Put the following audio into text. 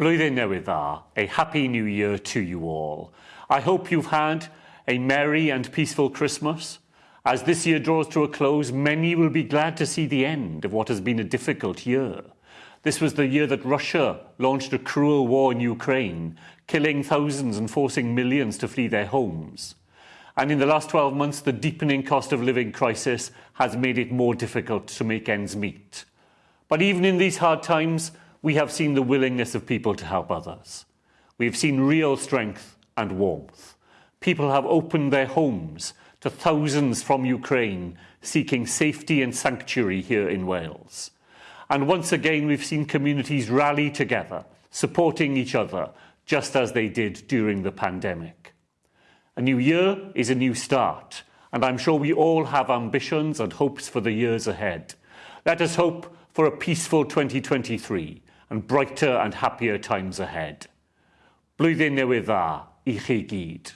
Blwyddyn Newydd Dda, a happy new year to you all. I hope you've had a merry and peaceful Christmas. As this year draws to a close, many will be glad to see the end of what has been a difficult year. This was the year that Russia launched a cruel war in Ukraine, killing thousands and forcing millions to flee their homes. And in the last 12 months, the deepening cost of living crisis has made it more difficult to make ends meet. But even in these hard times, we have seen the willingness of people to help others. We have seen real strength and warmth. People have opened their homes to thousands from Ukraine seeking safety and sanctuary here in Wales. And once again, we've seen communities rally together, supporting each other, just as they did during the pandemic. A new year is a new start, and I'm sure we all have ambitions and hopes for the years ahead. Let us hope for a peaceful 2023 and brighter and happier times ahead. Blwyddyn newydd dda i chi gyd.